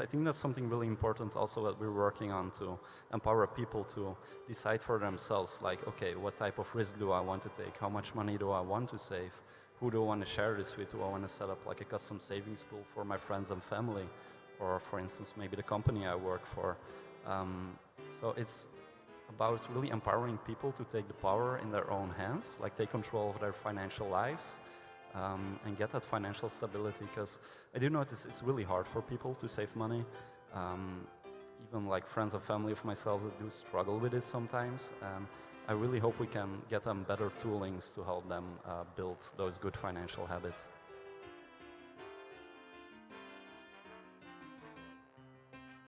I think that's something really important also that we're working on to empower people to decide for themselves, like, okay, what type of risk do I want to take? How much money do I want to save? Who do I want to share this with? Do I want to set up like a custom savings pool for my friends and family? Or for instance, maybe the company I work for. Um, so it's about really empowering people to take the power in their own hands, like take control of their financial lives um, and get that financial stability because I do notice it's really hard for people to save money. Um, even like friends and family of myself that do struggle with it sometimes. Um, I really hope we can get them better toolings to help them uh, build those good financial habits.